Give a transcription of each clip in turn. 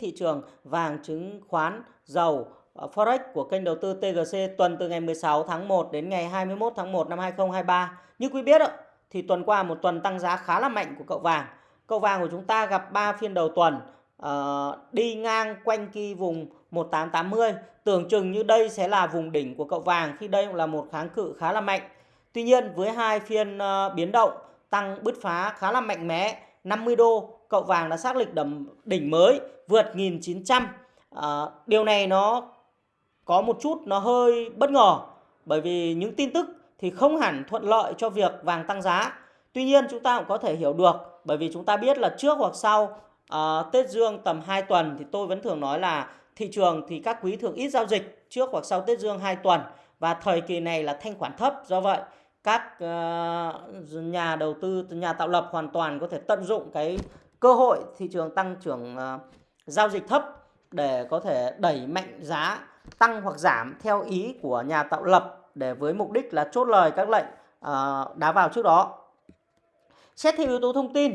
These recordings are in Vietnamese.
thị trường vàng, chứng khoán, dầu, ờ, Forex của kênh đầu tư TGC tuần từ ngày 16 tháng 1 đến ngày 21 tháng 1 năm 2023. Như quý biết thì tuần qua một tuần tăng giá khá là mạnh của cậu vàng. Cậu vàng của chúng ta gặp 3 phiên đầu tuần ờ, đi ngang quanh kỳ vùng 1880. Tưởng chừng như đây sẽ là vùng đỉnh của cậu vàng khi đây cũng là một kháng cự khá là mạnh. Tuy nhiên với hai phiên ờ, biến động tăng bứt phá khá là mạnh mẽ 50 đô cậu vàng đã xác định đầm đỉnh mới vượt 1900 à, điều này nó có một chút nó hơi bất ngờ bởi vì những tin tức thì không hẳn thuận lợi cho việc vàng tăng giá. Tuy nhiên chúng ta cũng có thể hiểu được bởi vì chúng ta biết là trước hoặc sau à, Tết Dương tầm 2 tuần thì tôi vẫn thường nói là thị trường thì các quý thường ít giao dịch trước hoặc sau Tết Dương 2 tuần và thời kỳ này là thanh khoản thấp. Do vậy các uh, nhà đầu tư nhà tạo lập hoàn toàn có thể tận dụng cái cơ hội thị trường tăng trưởng uh, giao dịch thấp để có thể đẩy mạnh giá tăng hoặc giảm theo ý của nhà tạo lập để với mục đích là chốt lời các lệnh uh, đá vào trước đó. Xét theo yếu tố thông tin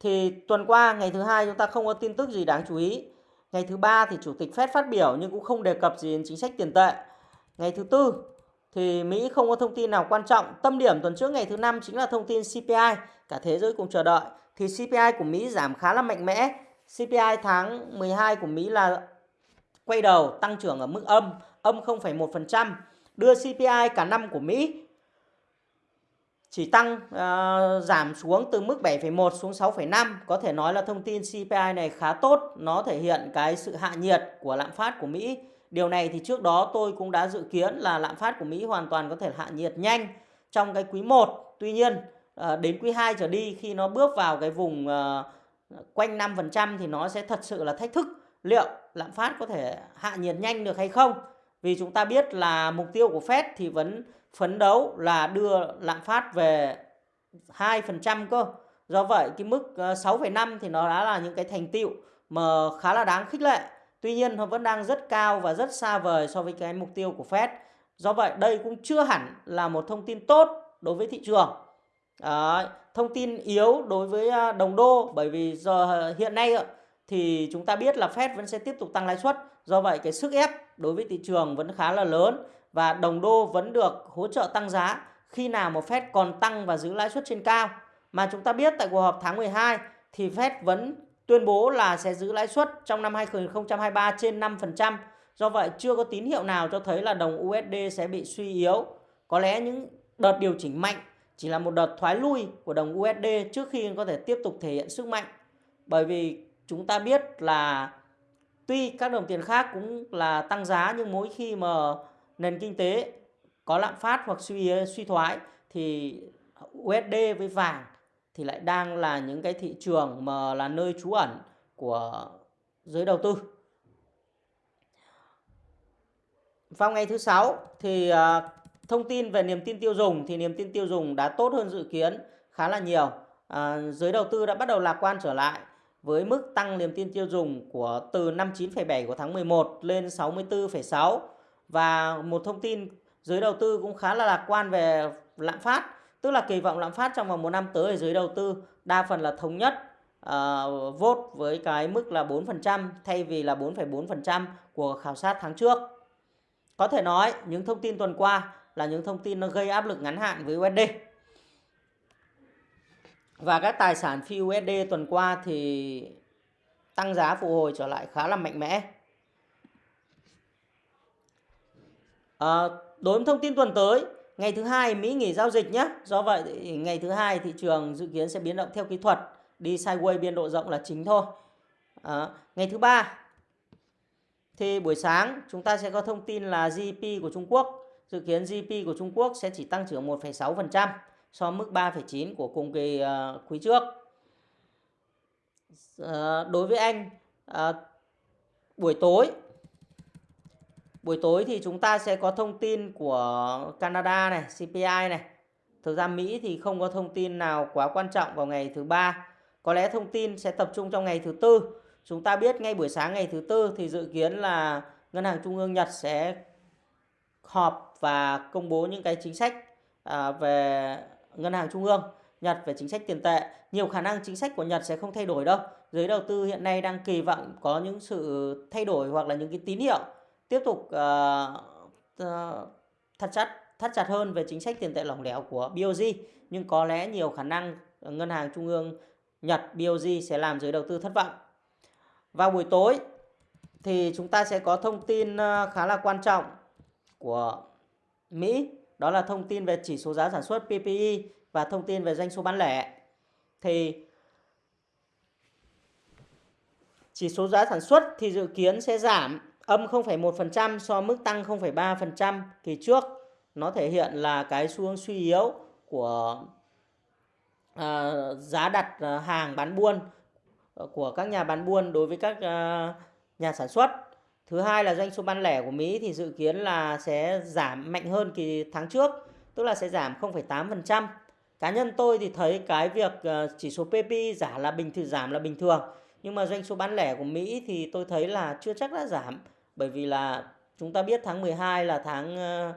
thì tuần qua ngày thứ hai chúng ta không có tin tức gì đáng chú ý. Ngày thứ ba thì chủ tịch Fed phát biểu nhưng cũng không đề cập gì đến chính sách tiền tệ. Ngày thứ tư thì Mỹ không có thông tin nào quan trọng. Tâm điểm tuần trước ngày thứ năm chính là thông tin CPI, cả thế giới cùng chờ đợi. Thì CPI của Mỹ giảm khá là mạnh mẽ. CPI tháng 12 của Mỹ là quay đầu tăng trưởng ở mức âm, âm 0,1%. Đưa CPI cả năm của Mỹ chỉ tăng uh, giảm xuống từ mức 7,1 xuống 6,5. Có thể nói là thông tin CPI này khá tốt. Nó thể hiện cái sự hạ nhiệt của lạm phát của Mỹ Điều này thì trước đó tôi cũng đã dự kiến là lạm phát của Mỹ hoàn toàn có thể hạ nhiệt nhanh trong cái quý 1. Tuy nhiên Ờ, đến quý 2 trở đi khi nó bước vào cái vùng ờ, quanh 5% thì nó sẽ thật sự là thách thức liệu lạm phát có thể hạ nhiệt nhanh được hay không. Vì chúng ta biết là mục tiêu của Fed thì vẫn phấn đấu là đưa lạm phát về 2% cơ. Do vậy cái mức ờ, 6,5 thì nó đã là những cái thành tựu mà khá là đáng khích lệ. Tuy nhiên nó vẫn đang rất cao và rất xa vời so với cái mục tiêu của Fed. Do vậy đây cũng chưa hẳn là một thông tin tốt đối với thị trường. Đấy, thông tin yếu đối với à, đồng đô bởi vì giờ à, hiện nay thì chúng ta biết là Fed vẫn sẽ tiếp tục tăng lãi suất. Do vậy cái sức ép đối với thị trường vẫn khá là lớn và đồng đô vẫn được hỗ trợ tăng giá khi nào một Fed còn tăng và giữ lãi suất trên cao. Mà chúng ta biết tại cuộc họp tháng 12 thì Fed vẫn tuyên bố là sẽ giữ lãi suất trong năm 2023 trên 5%. Do vậy chưa có tín hiệu nào cho thấy là đồng USD sẽ bị suy yếu. Có lẽ những đợt điều chỉnh mạnh chỉ là một đợt thoái lui của đồng USD trước khi có thể tiếp tục thể hiện sức mạnh. Bởi vì chúng ta biết là tuy các đồng tiền khác cũng là tăng giá, nhưng mỗi khi mà nền kinh tế có lạm phát hoặc suy suy thoái thì USD với vàng thì lại đang là những cái thị trường mà là nơi trú ẩn của giới đầu tư. Vào ngày thứ sáu thì à, thông tin về niềm tin tiêu dùng thì niềm tin tiêu dùng đã tốt hơn dự kiến khá là nhiều. À, giới đầu tư đã bắt đầu lạc quan trở lại với mức tăng niềm tin tiêu dùng của từ 59,7 của tháng 11 lên 64,6 và một thông tin giới đầu tư cũng khá là lạc quan về lạm phát Tức là kỳ vọng lạm phát trong vòng một năm tới ở giới đầu tư đa phần là thống nhất uh, vote với cái mức là 4% thay vì là 4,4% của khảo sát tháng trước. Có thể nói những thông tin tuần qua là những thông tin nó gây áp lực ngắn hạn với USD. Và các tài sản phi USD tuần qua thì tăng giá phục hồi trở lại khá là mạnh mẽ. À, đối với thông tin tuần tới Ngày thứ hai Mỹ nghỉ giao dịch nhé. Do vậy ngày thứ hai thị trường dự kiến sẽ biến động theo kỹ thuật, đi sideways biên độ rộng là chính thôi. À, ngày thứ ba thì buổi sáng chúng ta sẽ có thông tin là GDP của Trung Quốc. Dự kiến GDP của Trung Quốc sẽ chỉ tăng trưởng 1,6% so với mức 3,9 của cùng kỳ uh, quý trước. Uh, đối với Anh, uh, buổi tối Buổi tối thì chúng ta sẽ có thông tin của Canada này, CPI này. Thực ra Mỹ thì không có thông tin nào quá quan trọng vào ngày thứ ba. Có lẽ thông tin sẽ tập trung trong ngày thứ tư. Chúng ta biết ngay buổi sáng ngày thứ tư thì dự kiến là Ngân hàng Trung ương Nhật sẽ họp và công bố những cái chính sách à, về Ngân hàng Trung ương Nhật về chính sách tiền tệ. Nhiều khả năng chính sách của Nhật sẽ không thay đổi đâu. giới đầu tư hiện nay đang kỳ vọng có những sự thay đổi hoặc là những cái tín hiệu tiếp tục uh, uh, thắt chặt thắt chặt hơn về chính sách tiền tệ lỏng lẻo của BOJ nhưng có lẽ nhiều khả năng ngân hàng trung ương Nhật BOJ sẽ làm giới đầu tư thất vọng. Vào buổi tối thì chúng ta sẽ có thông tin à, khá là quan trọng của Mỹ, đó là thông tin về chỉ số giá sản xuất PPI và thông tin về doanh số bán lẻ. Thì chỉ số giá sản xuất thì dự kiến sẽ giảm âm 0,1% so mức tăng 0,3% kỳ trước. Nó thể hiện là cái xu hướng suy yếu của uh, giá đặt à, hàng bán buôn ờ, của các nhà bán buôn đối với các uh, nhà sản xuất. Thứ hai là doanh số bán lẻ của Mỹ thì dự kiến là sẽ giảm mạnh hơn kỳ tháng trước, tức là sẽ giảm 0,8%. Cá nhân tôi thì thấy cái việc ờ, chỉ số PPI giảm là bình thường giảm là bình thường. Nhưng mà doanh số bán lẻ của Mỹ thì tôi thấy là chưa chắc đã giảm. Bởi vì là chúng ta biết tháng 12 là tháng ờ,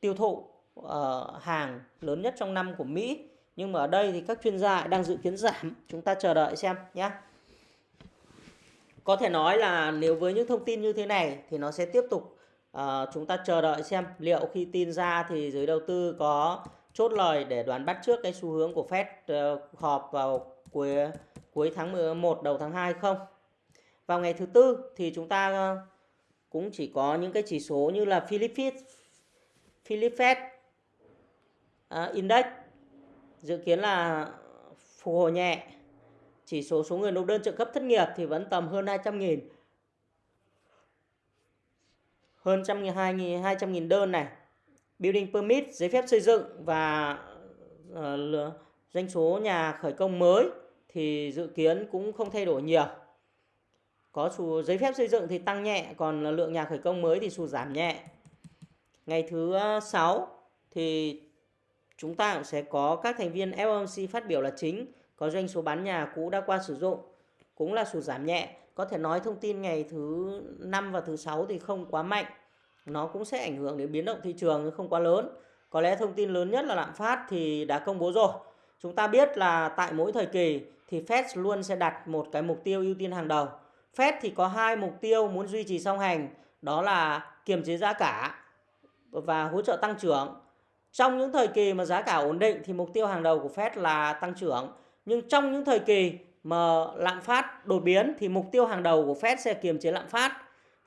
tiêu thụ ờ, hàng lớn nhất trong năm của Mỹ. Nhưng mà ở đây thì các chuyên gia đang dự kiến giảm. Chúng ta chờ đợi xem nhé có thể nói là nếu với những thông tin như thế này thì nó sẽ tiếp tục uh, chúng ta chờ đợi xem liệu khi tin ra thì giới đầu tư có chốt lời để đoán bắt trước cái xu hướng của Fed uh, họp vào cuối cuối tháng 11 đầu tháng 2 không? Vào ngày thứ tư thì chúng ta uh, cũng chỉ có những cái chỉ số như là Philippines Philip Fed uh, Index dự kiến là phục hồi nhẹ. Chỉ số số người nộp đơn trợ cấp thất nghiệp thì vẫn tầm hơn 200 nghìn. Hơn 200 nghìn đơn này. Building permit, giấy phép xây dựng và uh, doanh số nhà khởi công mới thì dự kiến cũng không thay đổi nhiều. Có xu giấy phép xây dựng thì tăng nhẹ, còn lượng nhà khởi công mới thì sụt giảm nhẹ. Ngày thứ ờ, 6 thì chúng ta cũng sẽ có các thành viên FOMC phát biểu là chính, có doanh số bán nhà cũ đã qua sử dụng cũng là sụt giảm nhẹ. Có thể nói thông tin ngày thứ 5 và thứ 6 thì không quá mạnh. Nó cũng sẽ ảnh hưởng đến biến động thị trường không quá lớn. Có lẽ thông tin lớn nhất là lạm phát thì đã công bố rồi. Chúng ta biết là tại mỗi thời kỳ thì Fed luôn sẽ đặt một cái mục tiêu ưu tiên hàng đầu. Fed thì có hai mục tiêu muốn duy trì song hành, đó là kiềm chế giá cả và hỗ trợ tăng trưởng. Trong những thời kỳ mà giá cả ổn định thì mục tiêu hàng đầu của Fed là tăng trưởng. Nhưng trong những thời kỳ mà lạm phát đột biến thì mục tiêu hàng đầu của Fed sẽ kiềm chế lạm phát.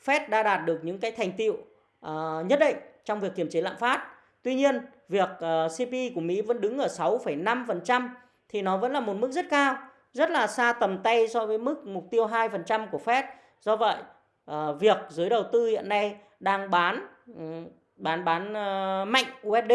Fed đã đạt được những cái thành tựu uh, nhất định trong việc kiềm chế lạm phát. Tuy nhiên, việc à, uh, CPI của Mỹ vẫn đứng ở 6,5% thì nó vẫn là một mức rất cao, rất là xa tầm tay so với mức mục tiêu 2% của Fed. Do vậy, uh, việc giới đầu tư hiện nay đang bán um, bán bán uh, mạnh USD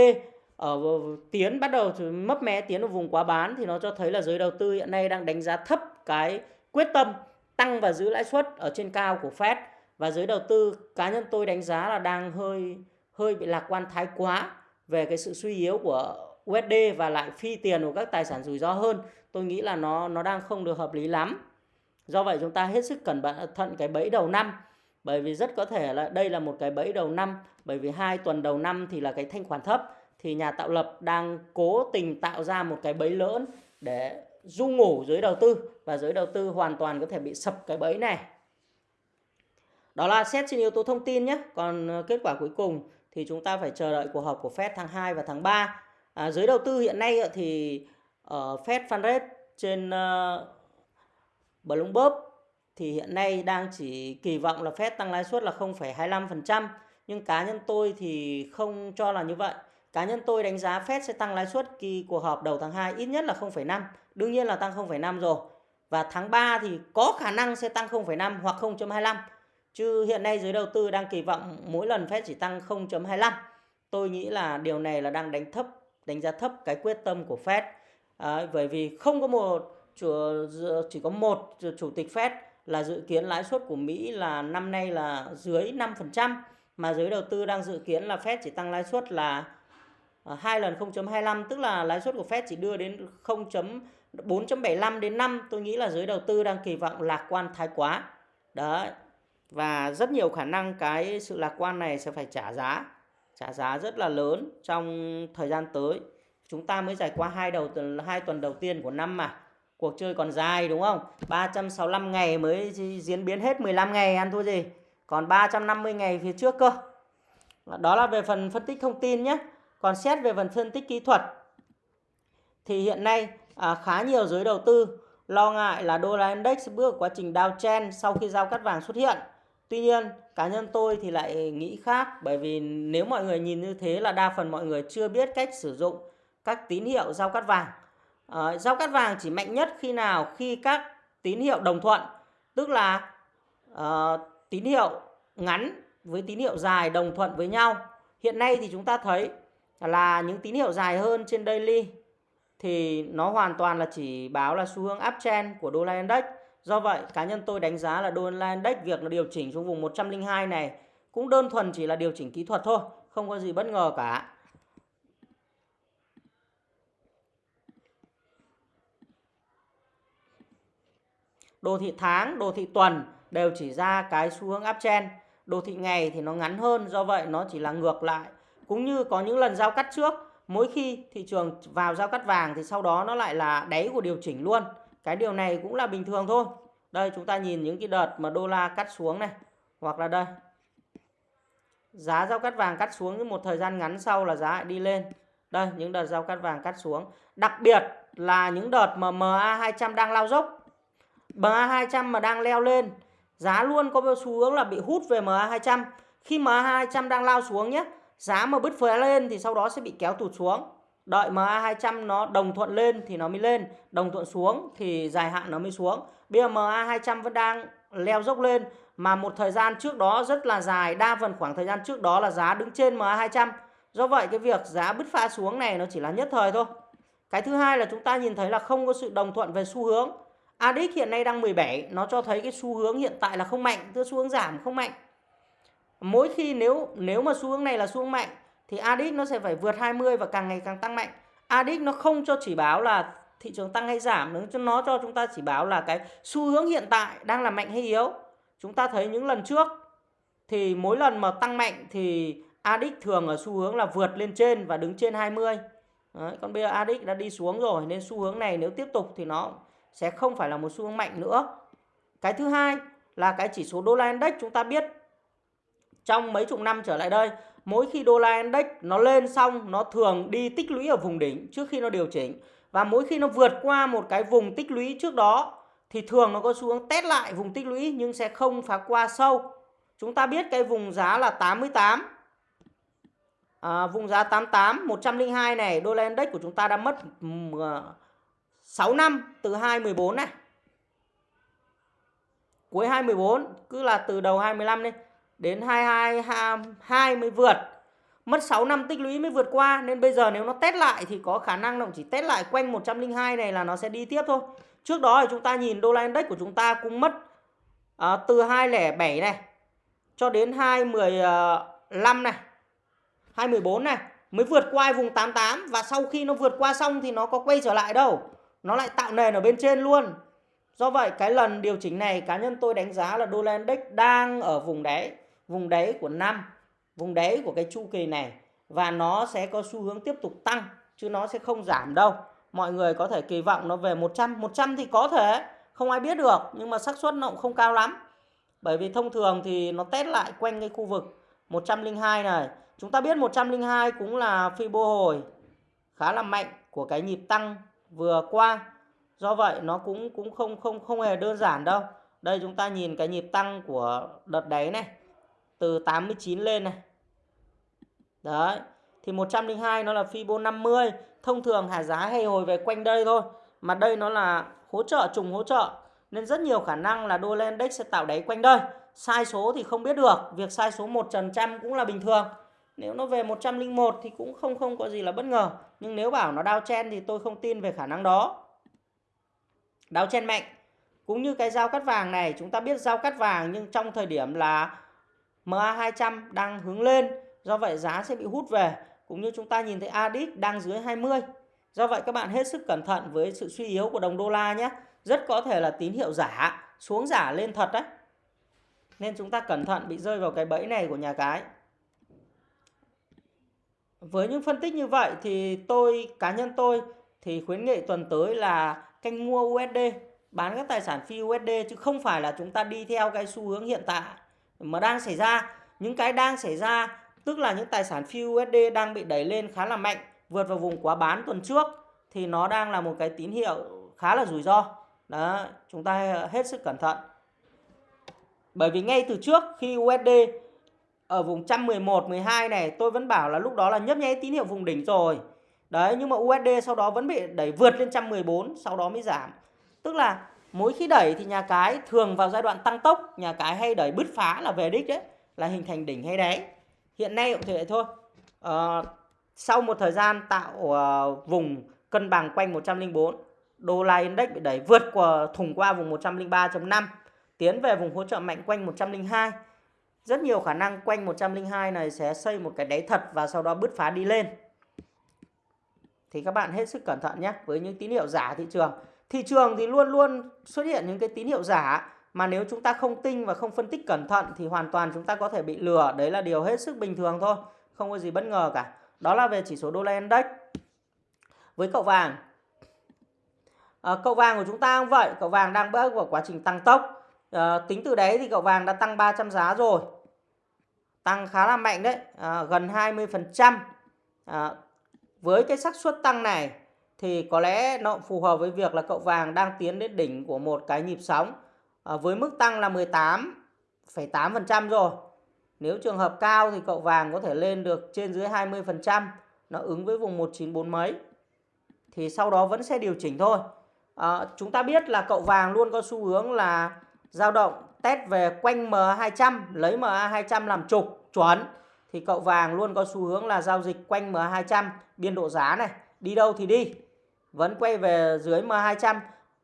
Ờ, ở tiến bắt đầu mấp mé tiến vào vùng quá bán thì nó cho thấy là giới đầu tư hiện nay đang đánh giá thấp cái quyết tâm tăng và giữ lãi suất ở trên cao của Fed. Và giới đầu tư cá nhân tôi đánh giá là đang hơi hơi bị lạc quan thái quá về cái sự suy yếu của USD và lại phi tiền của các tài sản rủi ro hơn. Tôi nghĩ là nó nó đang không được hợp lý lắm. Do vậy chúng ta hết sức cẩn thận cái bẫy đầu năm. Bởi vì rất có thể là đây là một cái bẫy đầu năm, bởi vì hai tuần đầu năm thì là cái thanh khoản thấp thì nhà tạo lập đang cố tình tạo ra một cái bẫy lớn để du ngủ giới đầu tư và giới đầu tư hoàn toàn có thể bị sập cái bẫy này. Đó là xét trên yếu tố thông tin nhé. Còn ờ, kết quả cuối cùng thì chúng ta phải chờ đợi cuộc họp của Fed tháng 2 và tháng 3 À, giới đầu tư hiện nay thì ở Fed Fund Rate trên uh, Bloomberg thì hiện nay đang chỉ kỳ vọng là Fed tăng lãi suất là 0,25% nhưng cá nhân tôi thì không cho là như vậy. Cá nhân tôi đánh giá Fed sẽ tăng lãi suất kỳ cuộc họp đầu tháng 2 ít nhất là 0,5, đương nhiên là tăng 0,5 rồi. Và tháng 3 thì có khả năng sẽ tăng 0,5 hoặc 0,25. Chứ hiện nay giới đầu tư đang kỳ vọng mỗi lần Fed chỉ tăng 0,25. Tôi nghĩ là điều này là đang đánh thấp đánh giá thấp cái quyết tâm của Fed à, bởi vì không có một chủ, chỉ có một chủ tịch Fed là dự kiến lãi suất của Mỹ là năm nay là dưới 5% mà giới đầu tư đang dự kiến là Fed chỉ tăng lãi suất là Ờ, hai lần 0.25 tức là lãi suất của Fed chỉ đưa đến 0.4.75 đến 5 tôi nghĩ là giới đầu tư đang kỳ vọng lạc quan thái quá. Đấy, và rất nhiều khả năng cái sự lạc quan này sẽ phải trả giá trả giá rất là lớn trong thời gian tới. Chúng ta mới trải qua hai đầu hai tuần đầu tiên của năm mà. Cuộc chơi còn dài, đúng không? 365 ngày mới diễn biến hết 15 ngày, ăn thua gì? Còn 350 ngày phía trước cơ. Đó là về phần phân tích thông tin nhé còn xét về phần phân tích kỹ thuật thì hiện nay à, khá nhiều giới đầu tư lo ngại là đô la index bước quá trình downtrend sau khi giao cắt vàng xuất hiện. Tuy nhiên cá nhân tôi thì lại nghĩ khác bởi vì nếu mọi người nhìn như thế là đa phần mọi người chưa biết cách sử dụng các tín hiệu giao cắt vàng. À, giao cắt vàng chỉ mạnh nhất khi nào? Khi các tín hiệu đồng thuận tức là à, tín hiệu ngắn với tín hiệu dài đồng thuận với nhau. Hiện nay thì chúng ta thấy là những tín hiệu dài hơn trên daily thì nó hoàn toàn là chỉ báo là xu hướng uptrend của đô la index do vậy cá nhân tôi đánh giá là đô la index việc nó điều chỉnh xuống vùng 102 này cũng đơn thuần chỉ là điều chỉnh kỹ thuật thôi không có gì bất ngờ cả đồ thị tháng, đồ thị tuần đều chỉ ra cái xu hướng uptrend. Đồ thị ngày thì nó ngắn hơn, do vậy nó chỉ là ngược lại. Cũng như có những lần giao cắt trước, mỗi khi thị trường vào giao cắt vàng thì sau đó nó lại là đáy của điều chỉnh luôn. Cái điều này cũng là bình thường thôi. Đây chúng ta nhìn những cái đợt mà đô la cắt xuống này, hoặc là đây. Giá giao cắt vàng cắt xuống một thời gian ngắn sau là giá lại đi lên. Đây, những đợt giao cắt vàng cắt xuống. Đặc biệt là những đợt mà MA200 đang lao dốc MA200 mà đang leo lên giá luôn có xu hướng là bị hút về MA200 khi MA200 đang lao xuống nhé giá mà bứt phá lên thì sau đó sẽ bị kéo tụt xuống. Đợi MA200 nó đồng thuận lên thì nó mới lên. Đồng thuận xuống thì dài hạn nó mới xuống. Bây giờ MA200 vẫn đang leo dốc lên, mà một thời gian trước đó rất là dài, đa phần khoảng thời gian trước đó là giá đứng trên MA200 do vậy cái việc giá bứt phá xuống này nó chỉ là nhất thời thôi. Cái thứ hai là chúng ta nhìn thấy là không có sự đồng thuận về xu hướng. ADX hiện nay đang 17 nó cho thấy cái xu hướng hiện tại là không mạnh, tức xu hướng giảm không mạnh mỗi khi nếu nếu mà xu hướng này là xu hướng mạnh thì ADX nó sẽ phải vượt 20 và càng ngày càng tăng mạnh. ADX nó không cho chỉ báo là thị trường tăng hay giảm nó cho nó cho chúng ta chỉ báo là cái xu hướng hiện tại đang là mạnh hay yếu. Chúng ta thấy những lần trước thì mỗi lần mà tăng mạnh thì ADX thường ở xu hướng là vượt lên trên và đứng trên 20 Đấy, còn bây giờ ADX đã đi xuống rồi nên xu hướng này nếu tiếp tục thì nó sẽ không phải là một xu hướng mạnh nữa. Cái thứ hai là cái chỉ số đô la index chúng ta biết trong mấy chục năm trở lại đây, mỗi khi đô la index nó lên xong nó thường đi tích lũy ở vùng đỉnh trước khi nó điều chỉnh và mỗi khi nó vượt qua một cái vùng tích lũy trước đó thì thường nó có xu hướng test lại vùng tích lũy nhưng sẽ không phá qua sâu. Chúng ta biết cái vùng giá là 88 à, vùng giá 88 102 này đô la index của chúng ta đã mất 6 ờ, năm từ 2014 này. Cuối 2014 cứ là từ đầu 25 đi đến 2022 mới vượt. Mất 6 năm tích lũy mới vượt qua nên bây giờ nếu nó test lại thì có khả năng nó chỉ test lại quanh 102 này là nó sẽ đi tiếp thôi. Trước đó thì chúng ta nhìn đô la index của chúng ta cũng mất à, từ 207 này cho đến 215 à, này, 214 này mới vượt qua vùng 88 và sau khi nó vượt qua xong thì nó có quay trở lại đâu nó lại tạo nền ở bên trên luôn do vậy cái lần điều chỉnh này cá nhân tôi đánh giá là đô la index đang ở vùng đáy vùng đáy của năm, vùng đáy của cái chu kỳ này và nó sẽ có xu hướng tiếp tục tăng, chứ nó sẽ không giảm đâu mọi người có thể kỳ vọng nó về 100 100 thì có thể, không ai biết được, nhưng mà xác suất nó cũng không cao lắm bởi vì thông thường thì nó test lại quanh cái khu vực 102 này chúng ta biết 102 cũng là phi bô hồi, khá là mạnh của cái nhịp tăng vừa qua. Do vậy nó cũng cũng không không không hề đơn giản đâu. Đây chúng ta nhìn cái nhịp tăng của đợt đáy này từ 89 lên này. Đấy. Thì 102 nó là Fibo 50, thông thường hạ giá hay hồi về quanh đây thôi. Mà đây nó là hỗ trợ trùng hỗ trợ nên rất nhiều khả năng là đô la index sẽ tạo đáy quanh đây. Sai số thì không biết được, việc sai số 1% cũng là bình thường. Nếu nó về 101 thì cũng không không có gì là bất ngờ. Nhưng nếu bảo nó chen thì tôi không tin về khả năng đó. chen mạnh. Cũng như cái dao cắt vàng này, chúng ta biết dao cắt vàng nhưng trong thời điểm là MA200 đang hướng lên. Do vậy giá sẽ bị hút về. Cũng như chúng ta nhìn thấy ADX đang dưới 20. Do vậy các bạn hết sức cẩn thận với sự suy yếu của đồng đô la nhé. Rất có thể là tín hiệu giả, xuống giả lên thật đấy. Nên chúng ta cẩn thận bị rơi vào cái bẫy này của nhà cái. Với những phân tích như vậy thì tôi cá nhân tôi thì khuyến nghị tuần tới là canh mua USD bán các tài sản phi USD chứ không phải là chúng ta đi theo cái xu hướng hiện tại mà đang xảy ra. Những cái đang xảy ra, tức là những tài sản phi USD đang bị đẩy lên khá là mạnh, vượt vào vùng quá bán tuần trước, thì nó đang là một cái tín hiệu khá là rủi ro. Đó, chúng ta hết sức cẩn thận. Bởi vì ngay từ trước khi USD ở vùng 111 12 này, tôi vẫn bảo là lúc đó là nhấp nháy tín hiệu vùng đỉnh rồi. Đấy, nhưng mà USD sau đó vẫn bị đẩy vượt lên 114 sau đó mới giảm. Tức là mỗi khi đẩy thì nhà cái thường vào giai đoạn tăng tốc nhà cái hay đẩy bứt phá là về đích đấy là hình thành đỉnh hay đáy. Hiện nay cũng thế thôi. À, sau một thời gian tạo uh, vùng cân bằng quanh 104 đô la index bị đẩy vượt qua thùng qua vùng 103.5 tiến về vùng hỗ trợ mạnh quanh 102 rất nhiều khả năng quanh 102 này sẽ xây một cái đáy thật và sau đó bứt phá đi lên. Thì các bạn hết sức cẩn thận nhé với những tín hiệu giả thị trường thị trường thì luôn luôn xuất hiện những cái tín hiệu giả mà nếu chúng ta không tinh và không phân tích cẩn thận thì hoàn toàn chúng ta có thể bị lừa. Đấy là điều hết sức bình thường thôi không có gì bất ngờ cả. Đó là về chỉ số đô la index. Với cậu vàng. À, cậu vàng của chúng ta cũng vậy cậu vàng đang bước vào quá trình tăng tốc. À, tính từ đấy thì cậu vàng đã tăng 300 giá rồi. Tăng khá là mạnh đấy à, gần 20 phần trăm. À, với cái xác suất tăng này thì có lẽ nó phù hợp với việc là cậu vàng đang tiến đến đỉnh của một cái nhịp sóng à, với mức tăng là 18,8% rồi. Nếu trường hợp cao thì cậu vàng có thể lên được trên dưới 20%, nó ứng với vùng 194 mấy. Thì sau đó vẫn sẽ điều chỉnh thôi. À, chúng ta biết là cậu vàng luôn có xu hướng là dao động test về quanh MA200, lấy MA200 làm trục chuẩn thì cậu vàng luôn có xu hướng là giao dịch quanh MA200 biên độ giá này, đi đâu thì đi. Vẫn quay về dưới MA200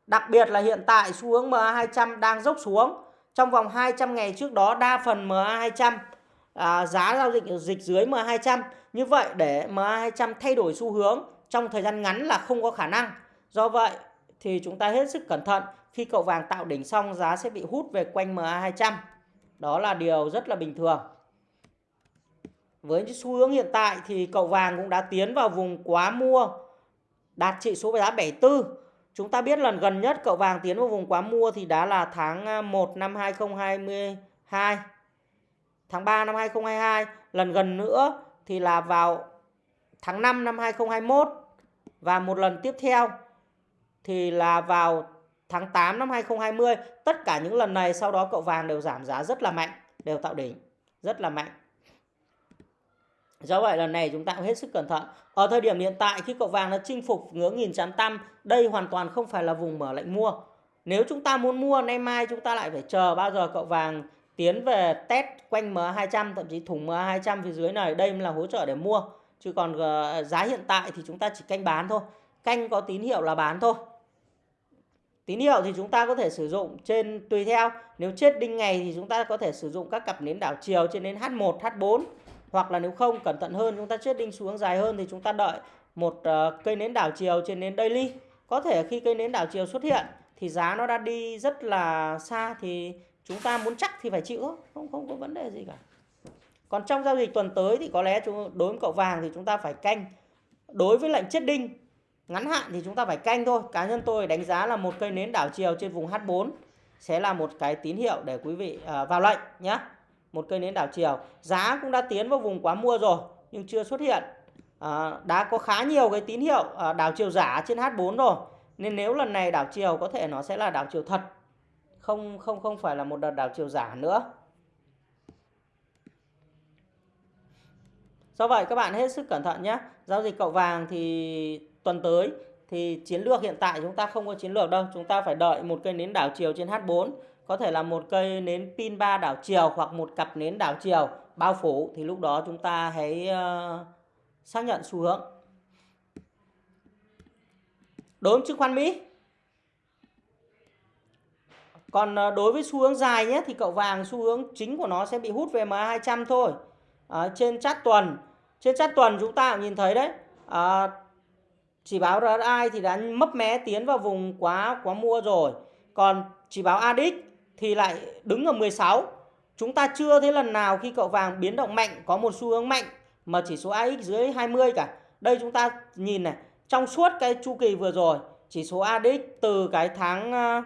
Đặc biệt là hiện tại xu hướng MA200 đang dốc xuống. Trong vòng 200 ngày trước đó đa phần MA200 à, giá giao dịch dịch dưới MA200. Như vậy để MA200 thay đổi xu hướng trong thời gian ngắn là không có khả năng. Do vậy thì chúng ta hết sức cẩn thận. Khi cậu vàng tạo đỉnh xong giá sẽ bị hút về quanh MA200. Đó là điều rất là bình thường. Với xu hướng hiện tại thì cậu vàng cũng đã tiến vào vùng quá mua đạt trị số giá 74 Chúng ta biết lần gần nhất cậu vàng tiến vào vùng quá mua thì đã là tháng à, 1 năm 2022. Tháng 3 năm 2022. Lần gần nữa thì là vào tháng 5 năm 2021. Và một lần tiếp theo thì là vào tháng 8 năm 2020. Tất cả những lần này sau đó cậu vàng đều giảm giá rất là mạnh. Đều tạo đỉnh, rất là mạnh. Do vậy lần này chúng ta cũng hết sức cẩn thận. Ở thời điểm hiện tại khi cậu vàng nó chinh phục ngưỡng 1800, đây hoàn toàn không phải là vùng mở lệnh mua. Nếu chúng ta muốn mua nay mai chúng ta lại phải chờ bao giờ cậu vàng tiến về test quanh MA200 thậm chí thủng MA200 phía dưới này đây là hỗ trợ để mua. Chứ còn ờ, giá hiện tại thì chúng ta chỉ canh bán thôi. Canh có tín hiệu là bán thôi. Tín hiệu thì chúng ta có thể sử dụng trên tùy theo. Nếu chết đinh ngày thì chúng ta có thể sử dụng các cặp nến đảo chiều trên nến H1, H4 hoặc là nếu không cẩn thận hơn chúng ta chết đinh xuống dài hơn thì chúng ta đợi một uh, cây nến đảo chiều trên nến daily. Có thể khi cây nến đảo chiều xuất hiện thì giá nó đã đi rất là xa thì chúng ta muốn chắc thì phải chịu. Không không có vấn đề gì cả. Còn trong giao dịch tuần tới thì có lẽ chúng, đối với cậu vàng thì chúng ta phải canh. Đối với lệnh chết đinh ngắn hạn thì chúng ta phải canh thôi. Cá nhân tôi đánh giá là một cây nến đảo chiều trên vùng H4 sẽ là một cái tín hiệu để quý vị uh, vào lệnh nhé một cây nến đảo chiều. Giá cũng đã tiến vào vùng quá mua rồi nhưng chưa xuất hiện. À, đã có khá nhiều cái tín hiệu à, đảo chiều giả trên H4 rồi. Nên nếu lần này đảo chiều có thể nó sẽ là đảo chiều thật không không không phải là một đợt đảo chiều giả nữa. Do vậy các bạn hết sức cẩn thận nhé. Giao dịch cậu vàng thì tuần tới thì chiến lược hiện tại chúng ta không có chiến lược đâu. Chúng ta phải đợi một cây nến đảo chiều trên H4 có thể là một cây nến pin ba đảo chiều hoặc một cặp nến đảo chiều bao phủ thì lúc đó chúng ta hãy uh, xác nhận xu hướng. Đối với chứng khoán Mỹ. Còn uh, đối với xu hướng dài nhé thì cậu vàng xu hướng chính của nó sẽ bị hút về MA200 thôi. À, trên chart tuần, trên chart tuần chúng ta cũng nhìn thấy đấy. À, chỉ báo RSI thì đã mấp mé tiến vào vùng quá quá mua rồi. Còn chỉ báo ADX thì lại đứng ở 16. Chúng ta chưa thấy lần nào khi cậu vàng biến động mạnh có một xu hướng mạnh mà chỉ số AX dưới 20 cả. Đây chúng ta nhìn này, trong suốt cái chu kỳ vừa rồi chỉ số ADX từ cái tháng uh,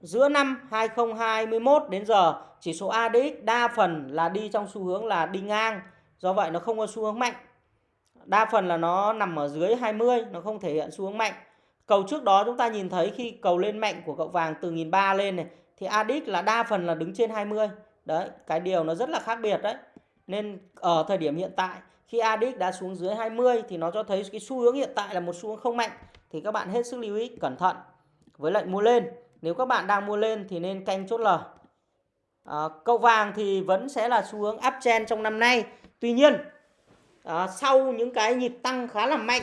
giữa năm 2021 đến giờ chỉ số ADX đa phần là đi trong xu hướng là đi ngang. Do vậy nó không có xu hướng mạnh. Đa phần là nó nằm ở dưới 20, nó không thể hiện xu hướng mạnh. Cầu trước đó chúng ta nhìn thấy khi cầu lên mạnh của cậu vàng từ 1003 lên này thì ADX là đa phần là đứng trên 20. Đấy, cái điều nó rất là khác biệt đấy. Nên ở thời điểm hiện tại khi ADX đã xuống dưới 20 thì nó cho thấy cái xu hướng hiện tại là một xu hướng không mạnh thì các bạn hết sức lưu ý cẩn thận với lệnh mua lên. Nếu các bạn đang mua lên thì nên canh chốt lời. À, cậu vàng thì vẫn sẽ là xu hướng uptrend trong năm nay. Tuy nhiên à, sau những cái nhịp tăng khá là mạnh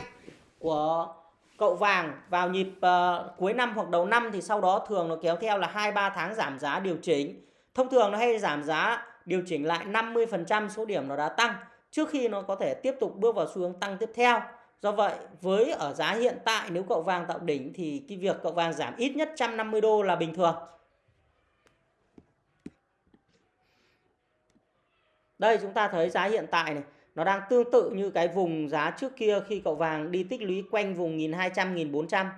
của cậu vàng vào nhịp uh, cuối năm hoặc đầu năm thì sau đó thường nó kéo theo là 2-3 tháng giảm giá điều chỉnh. Thông thường nó hay giảm giá điều chỉnh lại 50% số điểm nó đã tăng trước khi nó có thể tiếp tục bước vào xu hướng tăng tiếp theo. Do vậy, với ở giá hiện tại nếu cậu vàng tạo đỉnh thì cái việc cậu vàng giảm ít nhất 150 đô là bình thường. Đây chúng ta thấy giá hiện tại này, nó đang tương tự như cái vùng giá trước kia khi cậu vàng đi tích lũy quanh vùng 1200 1400.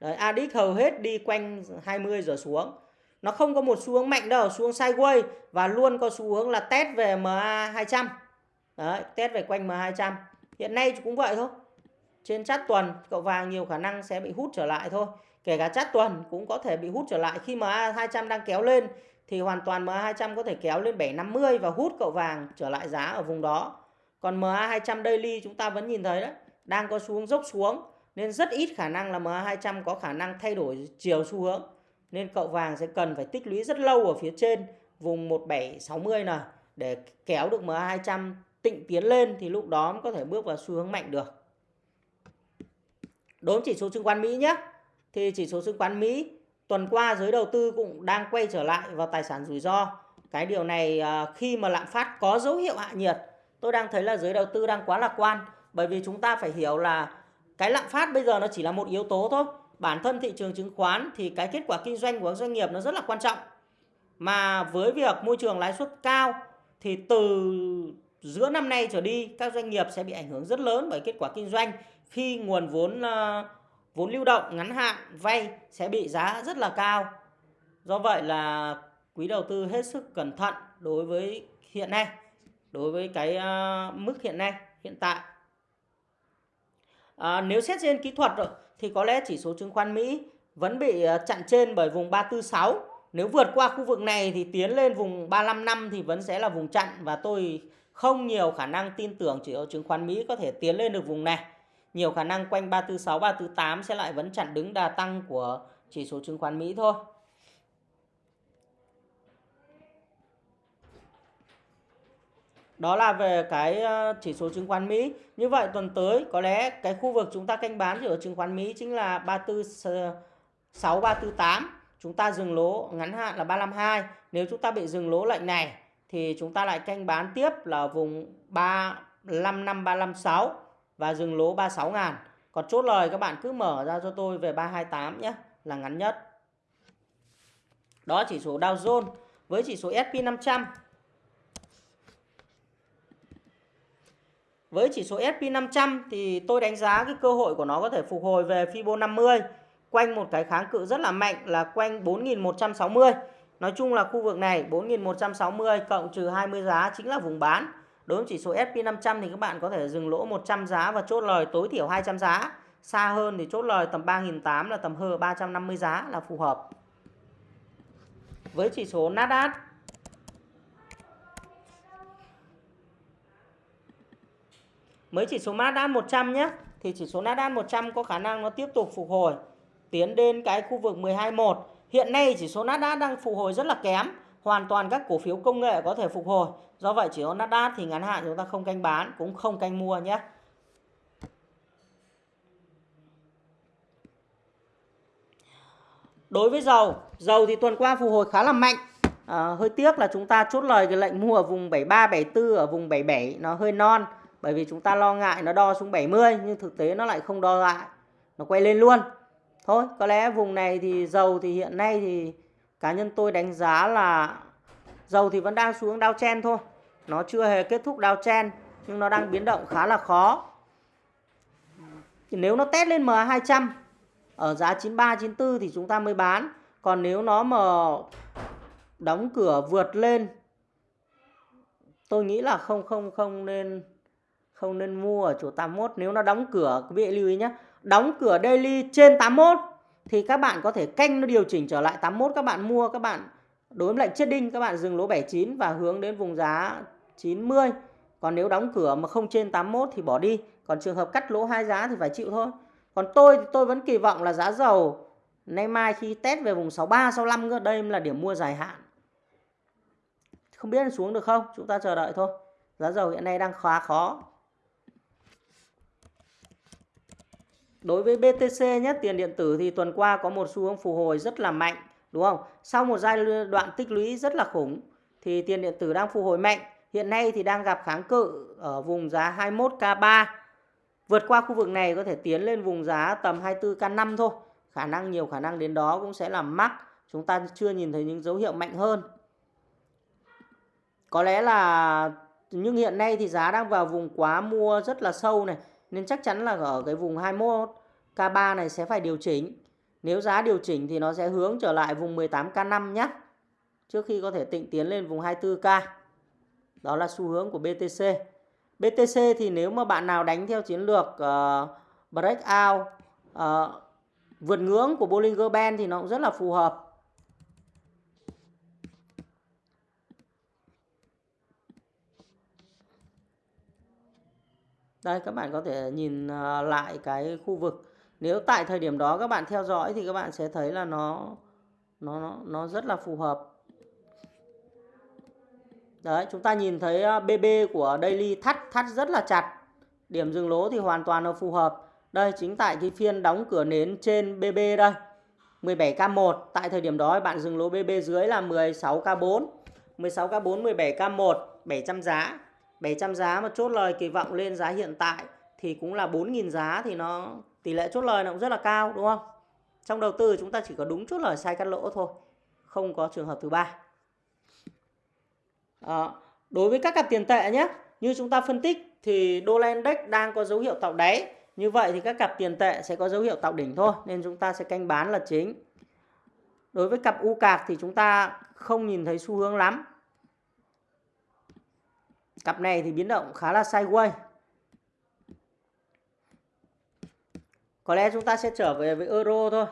Đấy, ADX hầu hết đi quanh 20 giờ xuống. Nó không có một xu hướng mạnh đâu, xu hướng sideways và luôn có xu hướng là test về MA 200. Đấy, test về quanh MA 200. Hiện nay cũng vậy thôi. Trên chát tuần cậu vàng nhiều khả năng sẽ bị hút trở lại thôi. Kể cả chát tuần cũng có thể bị hút trở lại khi MA 200 đang kéo lên thì hoàn toàn MA 200 có thể kéo lên 750 và hút cậu vàng trở lại giá ở vùng đó. Còn MA 200 daily chúng ta vẫn nhìn thấy đấy, đang có xuống dốc xuống nên rất ít khả năng là MA 200 có khả năng thay đổi chiều xu hướng. Nên cậu vàng sẽ cần phải tích lũy rất lâu ở phía trên vùng 1760 này để kéo được MA 200 tịnh tiến lên thì lúc đó mới có thể bước vào xu hướng mạnh được. Đối với chỉ số chứng khoán Mỹ nhé. Thì chỉ số chứng khoán Mỹ tuần qua giới đầu tư cũng đang quay trở lại vào tài sản rủi ro. Cái điều này à, khi mà lạm phát có dấu hiệu hạ nhiệt, tôi đang thấy là giới đầu tư đang quá lạc quan. Bởi vì chúng ta phải hiểu là cái lạm phát bây giờ nó chỉ là một yếu tố thôi. Bản thân thị trường chứng khoán thì cái kết quả kinh doanh của doanh nghiệp nó rất là quan trọng. Mà với việc môi trường lãi suất cao thì từ giữa năm nay trở đi các doanh nghiệp sẽ bị ảnh hưởng rất lớn bởi kết quả kinh doanh khi nguồn vốn ờ, vốn lưu động ngắn hạn vay sẽ bị giá rất là cao. Do vậy là quý đầu tư hết sức cẩn thận đối với hiện nay, đối với cái uh, mức hiện nay, hiện tại. À, nếu xét trên kỹ thuật rồi, thì có lẽ chỉ số chứng khoán Mỹ vẫn bị à, chặn trên bởi vùng 346. Nếu vượt qua khu vực này thì tiến lên vùng 355 thì vẫn sẽ là vùng chặn và tôi không nhiều khả năng tin tưởng chỉ số chứng khoán Mỹ có thể tiến lên được vùng này. Nhiều khả năng quanh 346, 348 sẽ lại vẫn chặn đứng đà tăng của chỉ số chứng khoán Mỹ thôi. Đó là về cái ờ, chỉ số chứng khoán Mỹ. Như vậy tuần tới có lẽ cái khu vực chúng ta canh bán ở chứng khoán Mỹ chính là 346 348. Ờ, chúng ta dừng lỗ ngắn hạn là 352. Nếu chúng ta bị dừng lỗ lệnh này thì chúng ta lại canh bán tiếp là vùng 355 356 và dừng lỗ 36 ngàn. Còn chốt lời các bạn cứ mở ra cho tôi về 328 nhé, là ngắn nhất. Đó chỉ số Dow Jones với chỉ số S&P 500. Với chỉ số S&P 500 thì tôi đánh giá cái cơ hội của nó có thể phục hồi về Fibo 50 quanh một cái kháng cự rất là mạnh là quanh 4160. Nói chung là khu vực này 4160 cộng trừ 20 giá chính là vùng bán. Đối với chỉ số S&P 500 thì các bạn có thể dừng lỗ 100 giá và chốt lời tối thiểu 200 giá. Xa hơn thì chốt lời tầm 3.800 là tầm hơn 350 giá là phù hợp. Với chỉ số Nasdaq Mới chỉ số Nasdaq 100 nhé thì chỉ số Nasdaq 100 có khả năng nó tiếp tục phục hồi tiến đến cái khu vực 12.1 Hiện nay chỉ số Nasdaq đang phục hồi rất là kém. Hoàn toàn các cổ phiếu công nghệ có thể phục hồi. Do vậy chỉ số Nasdaq thì ngắn hạn chúng ta không canh bán cũng không canh mua nhé. Đối với dầu, dầu thì tuần qua phục hồi khá là mạnh. À, hơi tiếc là chúng ta chốt lời cái lệnh mua ở vùng 73 74 ở vùng 77 nó hơi non bởi vì chúng ta lo ngại nó đo xuống 70 nhưng thực tế nó lại không đo lại. Nó quay lên luôn. Thôi, có lẽ vùng này thì dầu thì hiện nay thì cá nhân tôi đánh giá là dầu thì vẫn đang xuống đao chen thôi. Nó chưa hề kết thúc đao chen nhưng nó đang biến động khá là khó. Thì nếu nó test lên MA200 ở giá 93 94 thì chúng ta mới bán. Còn nếu nó mà đóng cửa vượt lên tôi nghĩ là không không không nên không nên mua ở chỗ 81 nếu nó đóng cửa quý vị lưu ý nhé đóng cửa daily trên 81 thì các bạn có thể canh nó điều chỉnh trở lại 81 các bạn mua, các bạn đối với lệnh chết đinh, các bạn dừng lỗ 79 và hướng đến vùng giá 90 còn nếu đóng cửa mà không trên 81 thì bỏ đi. Còn trường hợp cắt lỗ hai giá thì phải chịu thôi. Còn tôi thì tôi vẫn kỳ vọng là giá dầu, nay mai khi test về vùng 63 65 đây là điểm mua dài hạn. Không biết xuống được không? Chúng ta chờ đợi thôi. Giá dầu hiện nay đang khá khó. Đối với BTC nhé, tiền điện tử thì tuần qua có một xu hướng phục hồi rất là mạnh, đúng không? Sau một giai đoạn tích lũy rất là khủng thì tiền điện tử đang phục hồi mạnh. Hiện nay thì đang gặp kháng cự ở vùng giá 21k3 vượt qua khu vực này có thể tiến lên vùng giá tầm 24k5 thôi. Khả năng, nhiều khả năng đến đó cũng sẽ là mắc. Chúng ta chưa nhìn thấy những dấu hiệu mạnh hơn. Có lẽ là nhưng hiện nay thì giá đang vào vùng quá mua rất là sâu này nên chắc chắn là ở cái vùng 21 K3 này sẽ phải điều chỉnh. Nếu giá điều chỉnh thì nó sẽ hướng trở lại vùng 18 K5 nhé. Trước khi có thể tịnh tiến lên vùng 24K. Đó là xu hướng của BTC. BTC thì nếu mà bạn nào đánh theo chiến lược uh, breakout uh, vượt ngưỡng của Bollinger Band thì nó cũng rất là phù hợp. Đây các bạn có thể nhìn ờ, lại cái khu vực. Nếu tại thời điểm đó các bạn theo dõi thì các bạn sẽ thấy là nó nó nó rất là phù hợp. Đấy, chúng ta nhìn thấy ờ, BB của daily thắt thắt rất là chặt. Điểm dừng lỗ thì hoàn toàn là phù hợp. Đây chính tại cái phiên đóng cửa nến trên BB đây. 17K1 tại thời điểm đó bạn dừng lỗ BB dưới là 16K4. 16K4 17K1 700 giá 700 giá mà chốt lời kỳ vọng lên giá hiện tại thì cũng là 4.000 giá thì nó tỷ lệ chốt lời nó cũng rất là cao đúng không? Trong đầu tư chúng ta chỉ có đúng chốt lời sai cắt lỗ thôi, không có trường hợp thứ ba. À, đối với các cặp tiền tệ nhé, như chúng ta phân tích thì đô la index đang có dấu hiệu tạo đáy. Như vậy thì các cặp tiền tệ sẽ có dấu hiệu tạo đỉnh thôi nên chúng ta sẽ canh bán là chính. Đối với cặp u cạc thì chúng ta không nhìn thấy xu hướng lắm Cặp này thì biến động khá là sideways. Có lẽ chúng ta sẽ trở về với euro thôi.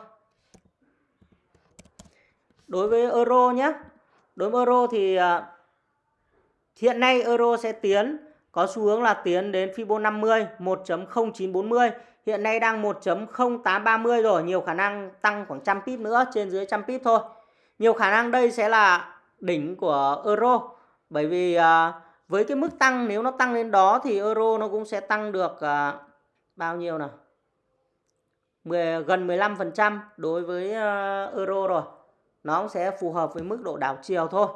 Đối với euro nhé. Đối với euro thì à, hiện nay euro sẽ tiến có xu hướng là tiến đến Fibo 50 1.0940. Hiện nay đang 1.0830 rồi, nhiều khả năng tăng khoảng trăm pip nữa, trên dưới trăm pip thôi. Nhiều khả năng đây sẽ là đỉnh của euro bởi vì uh, với cái mức tăng nếu nó tăng lên đó thì euro nó cũng sẽ tăng được uh, bao nhiêu nào? 10, gần 15% đối với uh, euro rồi. Nó cũng sẽ phù hợp với mức độ đảo chiều thôi.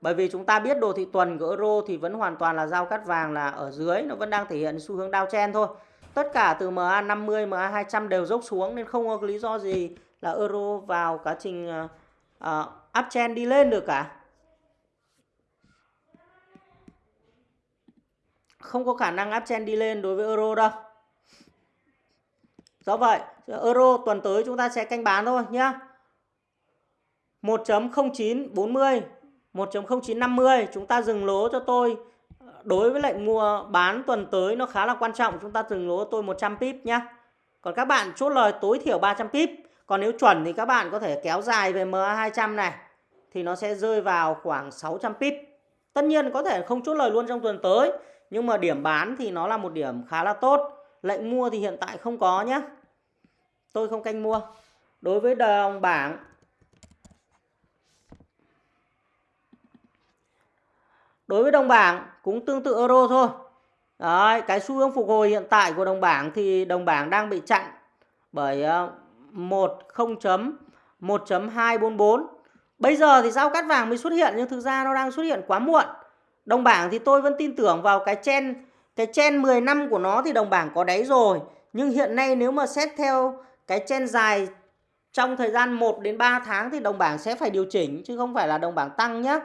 Bởi vì chúng ta biết đồ thị tuần của euro thì vẫn hoàn toàn là giao cắt vàng là ở dưới nó vẫn đang thể hiện xu hướng downtrend thôi. Tất cả từ MA 50 MA 200 đều dốc xuống nên không có lý do gì là euro vào quá trình à, uh, uh, uptrend đi lên được cả. Không có khả năng áp chen đi lên đối với euro đâu. Do vậy, euro tuần tới chúng ta sẽ canh bán thôi nhá. 1.0940, 1.0950 chúng ta dừng lỗ cho tôi. Đối với lệnh mua bán tuần tới nó khá là quan trọng, chúng ta dừng lỗ tôi 100 pip nhá. Còn các bạn chốt lời tối thiểu 300 pip. Còn nếu chuẩn thì các bạn có thể kéo dài về MA200 này thì nó sẽ rơi vào khoảng 600 pip. Tất nhiên có thể không chốt lời luôn trong tuần tới nhưng mà điểm bán thì nó là một điểm khá là tốt. Lệnh mua thì hiện tại không có nhé. Tôi không canh mua. Đối với đồng bảng Đối với đồng bảng cũng tương tự euro thôi. Đấy, cái xu hướng phục hồi hiện tại của đồng bảng thì đồng bảng đang bị chặn bởi ờ, 1 1.244 Bây giờ thì giao cắt vàng mới xuất hiện nhưng thực ra nó đang xuất hiện quá muộn. Đồng bảng thì tôi vẫn tin tưởng vào cái chen cái chen 10 năm của nó thì đồng bảng có đáy rồi. Nhưng hiện nay nếu mà xét theo cái chen dài trong thời gian 1 đến 3 tháng thì đồng bảng sẽ phải điều chỉnh, chứ không phải là đồng bảng tăng nhé.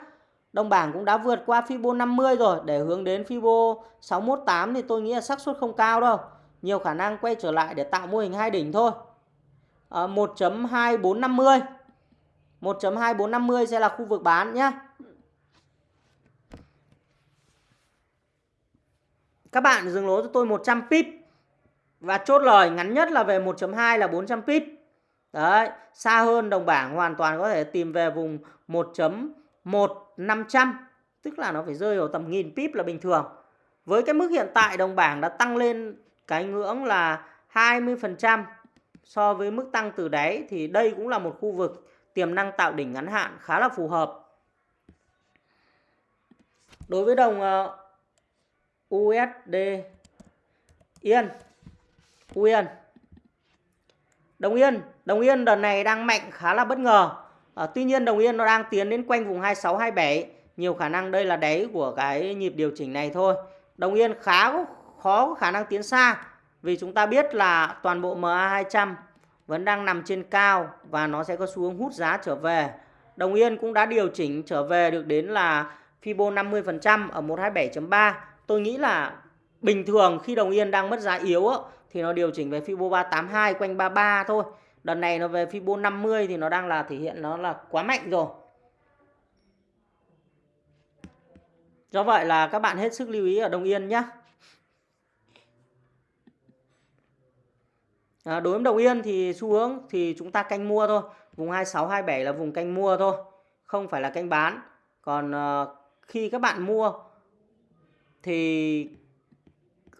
Đồng bảng cũng đã vượt qua Fibo 50 rồi, để hướng đến Fibo 618 thì tôi nghĩ là xác suất không cao đâu. Nhiều khả năng quay trở lại để tạo mô hình hai đỉnh thôi. Ờ, 1.2450 1.2450 sẽ là khu vực bán nhé Các bạn dừng lỗ cho tôi 100 pip và chốt lời ngắn nhất là về 1.2 là 400 pip. Đấy, xa hơn đồng bảng hoàn toàn có thể tìm về vùng 1.1500, tức là nó phải rơi vào tầm nghìn pip là bình thường. Với cái mức hiện tại đồng bảng đã tăng lên cái ngưỡng là 20% so với mức tăng từ đáy thì đây cũng là một khu vực tiềm năng tạo đỉnh ngắn hạn khá là phù hợp. Đối với đồng ờ, USD Yên. Yên. Đồng Yên. Đồng Yên đợt này đang mạnh khá là bất ngờ. À, Tuy nhiên đồng Yên nó đang tiến đến quanh vùng 26 27 nhiều khả năng đây là đáy của cái nhịp điều chỉnh này thôi. Đồng Yên khá khó có khả năng tiến xa. Vì chúng ta biết là toàn bộ MA200 vẫn đang nằm trên cao và nó sẽ có xu hướng hút giá trở về. Đồng Yên cũng đã điều chỉnh trở về được đến là Fibo 50% ở 127.3 tôi nghĩ là bình thường khi đồng yên đang mất giá yếu á, thì nó điều chỉnh về Fibo 382 quanh 33 thôi. Đợt này nó về Fibo 50 thì nó đang là thể hiện nó là quá mạnh rồi. Do vậy là các bạn hết sức lưu ý ở Đồng Yên nhé. À, đối với Đồng Yên thì xu hướng thì chúng ta canh mua thôi. Vùng 26, 27 là vùng canh mua thôi. Không phải là canh bán. Còn à, khi các bạn mua thì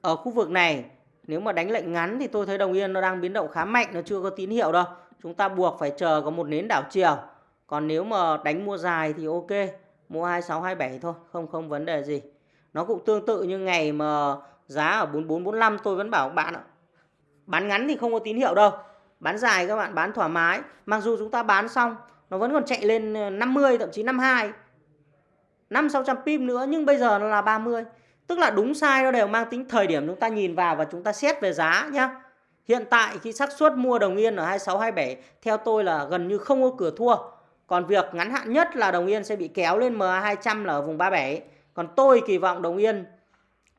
ở khu vực này, nếu mà đánh lệnh ngắn thì tôi thấy đồng yên nó đang biến động khá mạnh, nó chưa có tín hiệu đâu. Chúng ta buộc phải chờ có một nến đảo chiều. Còn nếu mà đánh mua dài thì ok, mua 2627 thôi, không không vấn đề gì. Nó cũng tương tự như ngày mà giá ở 4445 tôi vẫn bảo bạn ạ. Bán ngắn thì không có tín hiệu đâu. Bán dài các bạn, bán thoải mái. Mặc dù chúng ta bán xong, nó vẫn còn chạy lên 50 thậm chí 52 5 600 pip nữa, nhưng bây giờ nó là 30 Tức là đúng sai nó đều mang tính thời điểm chúng ta nhìn vào và chúng ta xét về giá nhá. Hiện tại khi xác suất mua đồng yên ở 26 27 theo tôi là gần như không có cửa thua. Còn việc ngắn hạn nhất là đồng yên sẽ bị kéo lên MA200 là ở vùng 37. Còn tôi kỳ vọng đồng yên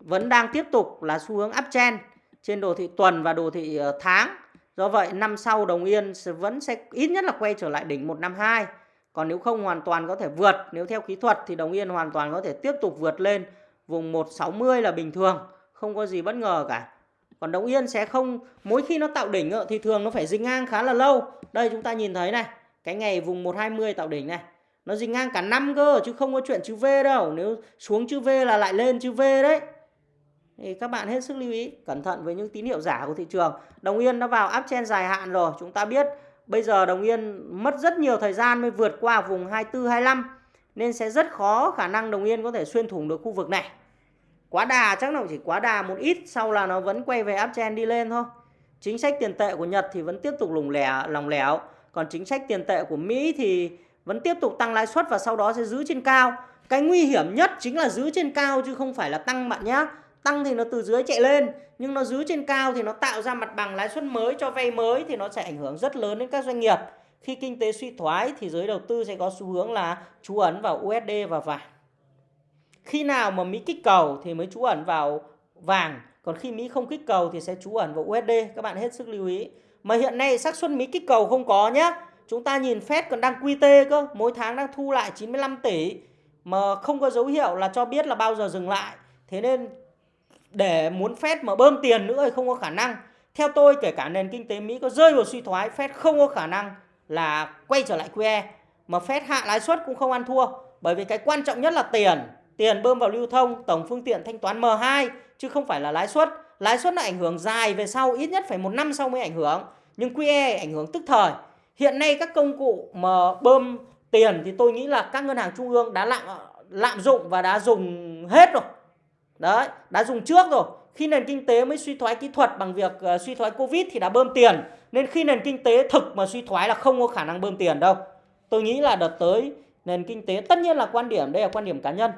vẫn đang tiếp tục là xu hướng uptrend trên đồ thị tuần và đồ thị ờ, tháng. Do vậy năm sau đồng yên vẫn sẽ ít nhất là quay trở lại đỉnh 152. Còn nếu không hoàn toàn có thể vượt, nếu theo kỹ thuật thì đồng yên hoàn toàn có thể tiếp tục vượt lên vùng 160 là bình thường, không có gì bất ngờ cả. Còn đồng yên sẽ không, mỗi khi nó tạo đỉnh thì thường nó phải dính ngang khá là lâu. Đây chúng ta nhìn thấy này, cái ngày vùng 120 tạo đỉnh này, nó dính ngang cả năm cơ, chứ không có chuyện chữ V đâu. Nếu xuống chữ V là lại lên chữ V đấy. Thì các bạn hết sức lưu ý, cẩn thận với những tín hiệu giả của thị trường. Đồng yên nó vào áp dài hạn rồi, chúng ta biết bây giờ đồng yên mất rất nhiều thời gian mới vượt qua vùng 24 25 nên sẽ rất khó khả năng đồng yên có thể xuyên thủng được khu vực này quá đà, chắc nó chỉ quá đà một ít, sau là nó vẫn quay về uptrend đi lên thôi. Chính sách tiền tệ của Nhật thì vẫn tiếp tục lủng lẻ, lòng lẻo. Còn chính sách tiền tệ của Mỹ thì vẫn tiếp tục tăng lãi suất và sau đó sẽ giữ trên cao. Cái nguy hiểm nhất chính là giữ trên cao chứ không phải là tăng bạn nhé tăng thì nó từ dưới chạy lên, nhưng nó giữ trên cao thì nó tạo ra mặt bằng lãi suất mới cho vay mới thì nó sẽ ảnh hưởng rất lớn đến các doanh nghiệp. Khi kinh tế suy thoái thì giới đầu tư sẽ có xu hướng là trú ấn vào USD và vàng khi nào mà Mỹ kích cầu thì mới trú ẩn vào vàng, còn khi Mỹ không kích cầu thì sẽ trú ẩn vào USD các bạn hết sức lưu ý. Mà hiện nay xác suất Mỹ kích cầu không có nhá. Chúng ta nhìn Fed còn đang quy tê cơ, mỗi tháng đang thu lại 95 tỷ, mà không có dấu hiệu là cho biết là bao giờ dừng lại. Thế nên để muốn Fed mà bơm tiền nữa thì không có khả năng. Theo tôi, kể cả nền kinh tế Mỹ có rơi vào suy thoái, Fed không có khả năng là quay trở lại QE mà Fed hạ lãi suất cũng không ăn thua, bởi vì cái quan trọng nhất là tiền tiền bơm vào lưu thông tổng phương tiện thanh toán M2 chứ không phải là lãi suất. Lãi suất là ảnh hưởng dài về sau ít nhất phải một năm sau mới ảnh hưởng. Nhưng QE ảnh hưởng tức thời. Hiện nay các công cụ mà bơm tiền thì tôi nghĩ là các ngân hàng trung ương đã lạm lạm dụng và đã dùng hết rồi. Đấy, đã dùng trước rồi. Khi nền kinh tế mới suy thoái kỹ thuật bằng việc uh, suy thoái Covid thì đã bơm tiền. Nên khi nền kinh tế thực mà suy thoái là không có khả năng bơm tiền đâu. Tôi nghĩ là đợt tới nền kinh tế tất nhiên là quan điểm, đây là quan điểm cá nhân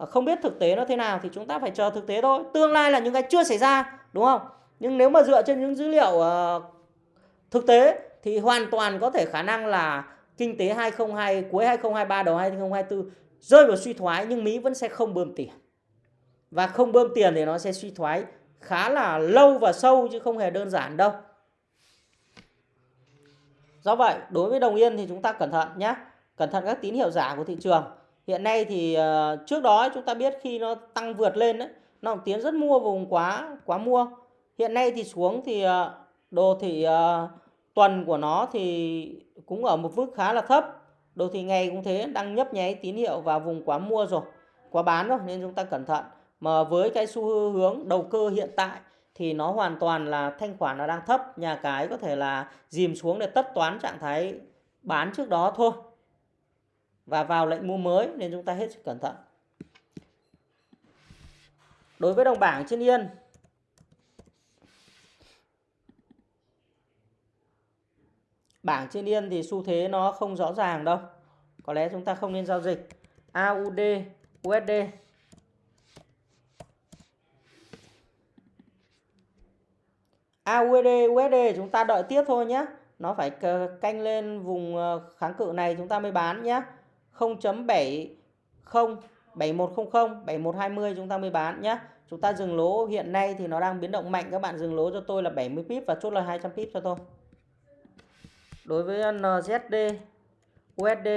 Ờ, không biết thực tế nó thế nào thì chúng ta phải chờ thực tế thôi tương lai là những cái chưa xảy ra đúng không nhưng nếu mà dựa trên những dữ liệu uh, thực tế thì hoàn toàn có thể khả năng là kinh tế 2022 cuối 2023 đầu 2024 rơi vào suy thoái nhưng Mỹ vẫn sẽ không bơm tiền và không bơm tiền thì nó sẽ suy thoái khá là lâu và sâu chứ không hề đơn giản đâu Do vậy, đối với đồng yên thì chúng ta cẩn thận nhé. Cẩn thận các tín hiệu giả của thị trường. Hiện nay thì uh, trước đó chúng ta biết khi nó tăng vượt lên đấy, nó tiến rất mua vùng quá quá mua. Hiện nay thì xuống thì uh, đồ thị uh, tuần của nó thì cũng ở một mức khá là thấp. Đồ thị ngày cũng thế, đang nhấp nháy tín hiệu vào vùng quá mua rồi, quá bán rồi nên chúng ta cẩn thận. Mà với cái xu hướng đầu cơ hiện tại thì nó hoàn toàn là thanh khoản nó đang thấp, nhà cái có thể là dìm xuống để tất toán trạng thái bán trước đó thôi. Và vào lệnh mua mới nên chúng ta hết sức cẩn thận. Đối với đồng bảng trên yên Bảng trên yên thì xu thế nó không rõ ràng đâu. Có lẽ chúng ta không nên giao dịch. AUD, USD. AUD, USD chúng ta đợi tiếp thôi nhé. Nó phải canh lên vùng ờ, kháng cự này chúng ta mới bán nhé. 0.70 7100 7120 chúng ta mới bán nhé. Chúng ta dừng lỗ hiện nay thì nó đang biến động mạnh. Các bạn dừng lỗ cho tôi là 70 pip và chốt là 200 pip cho tôi. Đối với NZD USD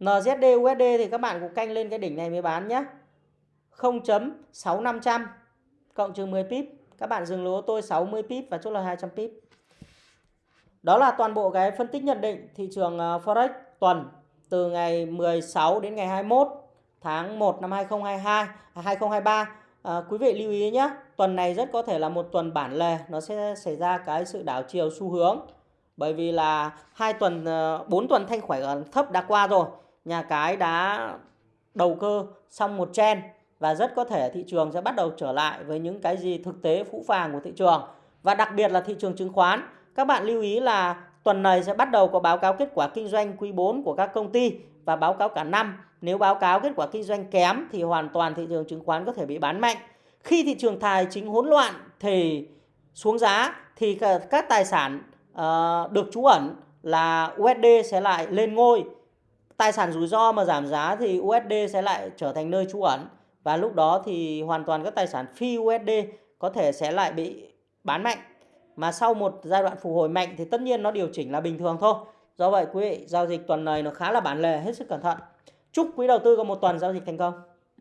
NZD USD thì các bạn cũng canh lên cái đỉnh này mới bán nhé 0.6500 cộng trừ 10 pip. Các bạn dừng lỗ tôi 60 pip và chốt là 200 pip đó là toàn bộ cái phân tích nhận định thị trường ờ, Forex tuần từ ngày 16 đến ngày 21 tháng 1 năm 2022 2023 À, ờ, quý vị lưu ý nhé, tuần này rất có thể là một tuần bản lề, nó sẽ xảy ra cái sự đảo chiều xu hướng. Bởi vì là hai tuần, ờ, bốn tuần thanh khoản thấp đã qua rồi, nhà cái đã đầu cơ xong một trend và rất có thể thị trường sẽ bắt đầu trở lại với những cái gì thực tế phũ phàng của thị trường và đặc biệt là thị trường chứng khoán. Các bạn lưu ý là tuần này sẽ bắt đầu có báo cáo kết quả kinh doanh quý 4 của các công ty và báo cáo cả năm nếu báo cáo kết quả kinh doanh kém thì hoàn toàn thị trường chứng khoán có thể bị bán mạnh. Khi thị trường tài chính hỗn loạn thì xuống giá thì các tài sản ờ, được trú ẩn là USD sẽ lại lên ngôi. Tài sản rủi ro mà giảm giá thì USD sẽ lại trở thành nơi trú ẩn và lúc đó thì hoàn toàn các tài sản phi USD có thể sẽ lại bị bán mạnh. Mà sau một giai đoạn phục hồi mạnh thì tất nhiên nó điều chỉnh là bình thường thôi. Do vậy quý vị, giao dịch tuần này nó khá là bản lề, hết sức cẩn thận. Chúc quý đầu tư có một tuần giao dịch thành công.